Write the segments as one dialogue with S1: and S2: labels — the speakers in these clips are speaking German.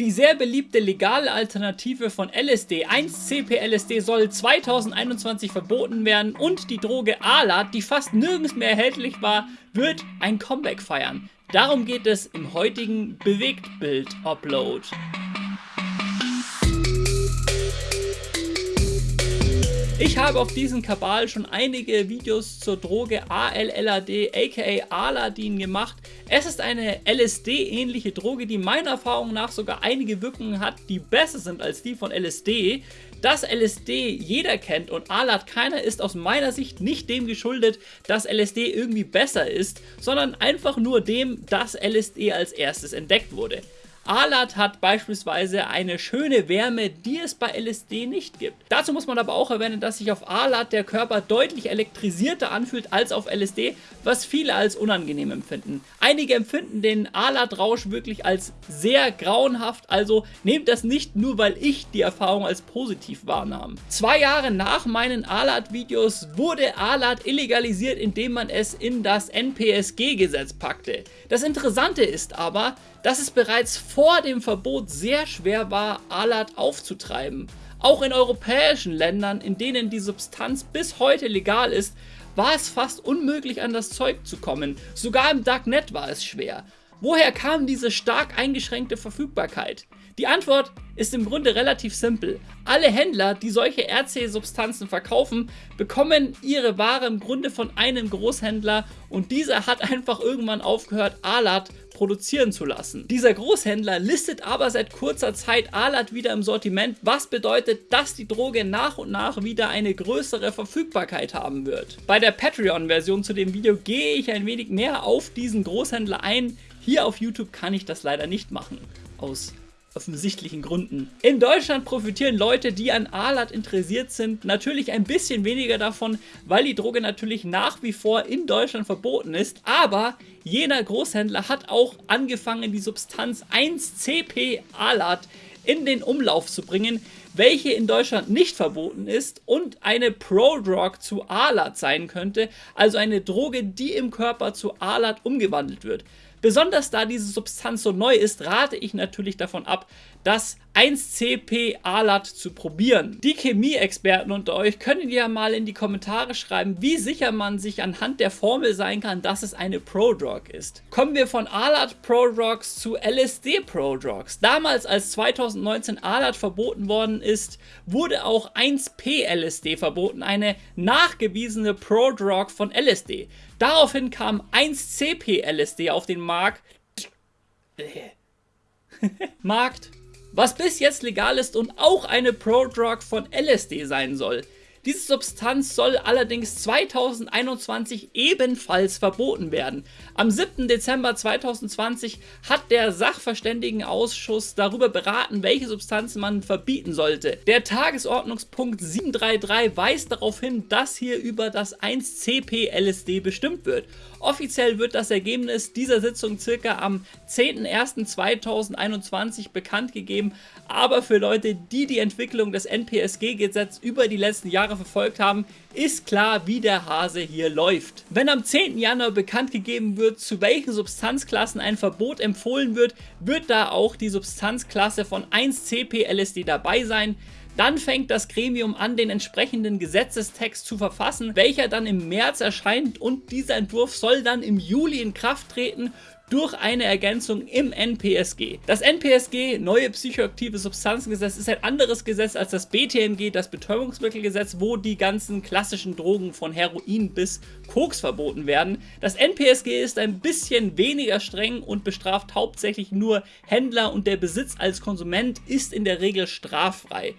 S1: Die sehr beliebte legale Alternative von LSD, 1-CP-LSD, soll 2021 verboten werden und die Droge Alat, die fast nirgends mehr erhältlich war, wird ein Comeback feiern. Darum geht es im heutigen Bewegtbild-Upload. Ich habe auf diesem Kabal schon einige Videos zur Droge ALLAD aka Aladin gemacht. Es ist eine LSD-ähnliche Droge, die meiner Erfahrung nach sogar einige Wirkungen hat, die besser sind als die von LSD. Dass LSD jeder kennt und Alad keiner ist aus meiner Sicht nicht dem geschuldet, dass LSD irgendwie besser ist, sondern einfach nur dem, dass LSD als erstes entdeckt wurde. Alat hat beispielsweise eine schöne Wärme, die es bei LSD nicht gibt. Dazu muss man aber auch erwähnen, dass sich auf Alat der Körper deutlich elektrisierter anfühlt als auf LSD, was viele als unangenehm empfinden. Einige empfinden den Alat-Rausch wirklich als sehr grauenhaft, also nehmt das nicht nur, weil ich die Erfahrung als positiv wahrnahm. Zwei Jahre nach meinen Alat-Videos wurde Alat illegalisiert, indem man es in das NPSG-Gesetz packte. Das Interessante ist aber, dass es bereits vor dem Verbot sehr schwer war, Alat aufzutreiben. Auch in europäischen Ländern, in denen die Substanz bis heute legal ist, war es fast unmöglich an das Zeug zu kommen. Sogar im Darknet war es schwer. Woher kam diese stark eingeschränkte Verfügbarkeit? Die Antwort ist im Grunde relativ simpel. Alle Händler, die solche RC-Substanzen verkaufen, bekommen ihre Ware im Grunde von einem Großhändler und dieser hat einfach irgendwann aufgehört, Alat produzieren zu lassen. Dieser Großhändler listet aber seit kurzer Zeit Alat wieder im Sortiment, was bedeutet, dass die Droge nach und nach wieder eine größere Verfügbarkeit haben wird. Bei der Patreon-Version zu dem Video gehe ich ein wenig mehr auf diesen Großhändler ein. Hier auf YouTube kann ich das leider nicht machen. Aus offensichtlichen Gründen. In Deutschland profitieren Leute, die an Alat interessiert sind, natürlich ein bisschen weniger davon, weil die Droge natürlich nach wie vor in Deutschland verboten ist, aber jener Großhändler hat auch angefangen, die Substanz 1-CP Alat in den Umlauf zu bringen, welche in Deutschland nicht verboten ist und eine Prodrug zu Alat sein könnte, also eine Droge, die im Körper zu Alat umgewandelt wird. Besonders da diese Substanz so neu ist, rate ich natürlich davon ab, das 1CP-Alat zu probieren. Die Chemie-Experten unter euch können ja mal in die Kommentare schreiben, wie sicher man sich anhand der Formel sein kann, dass es eine Prodrug ist. Kommen wir von Alat Prodrugs zu LSD Prodrugs. Damals, als 2019 Alat verboten worden ist, wurde auch 1P-LSD verboten, eine nachgewiesene Prodrug von LSD. Daraufhin kam 1CP-LSD auf den Markt. Markt, was bis jetzt legal ist und auch eine Prodrug von LSD sein soll. Diese Substanz soll allerdings 2021 ebenfalls verboten werden. Am 7. Dezember 2020 hat der Sachverständigenausschuss darüber beraten, welche Substanzen man verbieten sollte. Der Tagesordnungspunkt 733 weist darauf hin, dass hier über das 1-CP-LSD bestimmt wird. Offiziell wird das Ergebnis dieser Sitzung circa am 10.01.2021 bekannt gegeben, aber für Leute, die die Entwicklung des NPSG-Gesetzes über die letzten Jahre verfolgt haben, ist klar, wie der Hase hier läuft. Wenn am 10. Januar bekannt gegeben wird, zu welchen Substanzklassen ein Verbot empfohlen wird, wird da auch die Substanzklasse von 1-CP-LSD dabei sein. Dann fängt das Gremium an, den entsprechenden Gesetzestext zu verfassen, welcher dann im März erscheint und dieser Entwurf soll dann im Juli in Kraft treten durch eine Ergänzung im NPSG. Das NPSG, neue psychoaktive Substanzengesetz, ist ein anderes Gesetz als das BTMG, das Betäubungsmittelgesetz, wo die ganzen klassischen Drogen von Heroin bis Koks verboten werden. Das NPSG ist ein bisschen weniger streng und bestraft hauptsächlich nur Händler und der Besitz als Konsument ist in der Regel straffrei.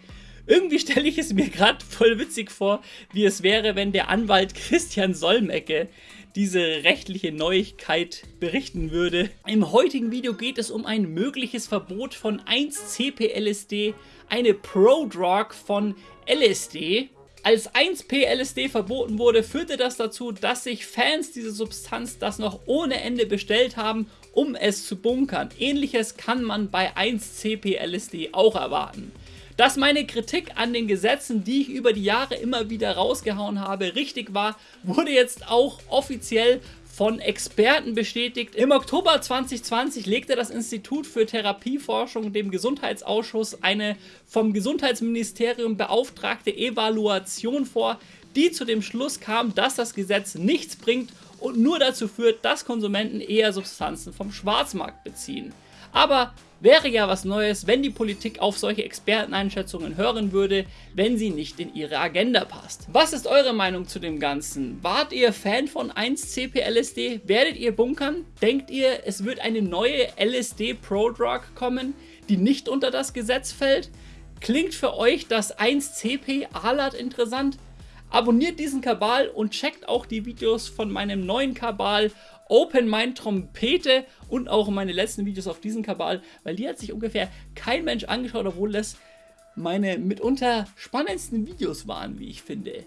S1: Irgendwie stelle ich es mir gerade voll witzig vor, wie es wäre, wenn der Anwalt Christian Solmecke diese rechtliche Neuigkeit berichten würde. Im heutigen Video geht es um ein mögliches Verbot von 1-CP-LSD, eine Prodrug von LSD. Als 1P-LSD verboten wurde, führte das dazu, dass sich Fans dieser Substanz das noch ohne Ende bestellt haben, um es zu bunkern. Ähnliches kann man bei 1CP-LSD auch erwarten. Dass meine Kritik an den Gesetzen, die ich über die Jahre immer wieder rausgehauen habe, richtig war, wurde jetzt auch offiziell von Experten bestätigt. Im Oktober 2020 legte das Institut für Therapieforschung dem Gesundheitsausschuss eine vom Gesundheitsministerium beauftragte Evaluation vor, die zu dem Schluss kam, dass das Gesetz nichts bringt und nur dazu führt, dass Konsumenten eher Substanzen vom Schwarzmarkt beziehen. Aber wäre ja was Neues, wenn die Politik auf solche Experteneinschätzungen hören würde, wenn sie nicht in ihre Agenda passt. Was ist eure Meinung zu dem Ganzen? Wart ihr Fan von 1-CP-LSD? Werdet ihr bunkern? Denkt ihr, es wird eine neue LSD-Pro-Drug kommen, die nicht unter das Gesetz fällt? Klingt für euch das 1-CP-Alat interessant? Abonniert diesen Kabal und checkt auch die Videos von meinem neuen Kabal Open Mind Trompete und auch meine letzten Videos auf diesen Kabal, weil die hat sich ungefähr kein Mensch angeschaut, obwohl das meine mitunter spannendsten Videos waren, wie ich finde.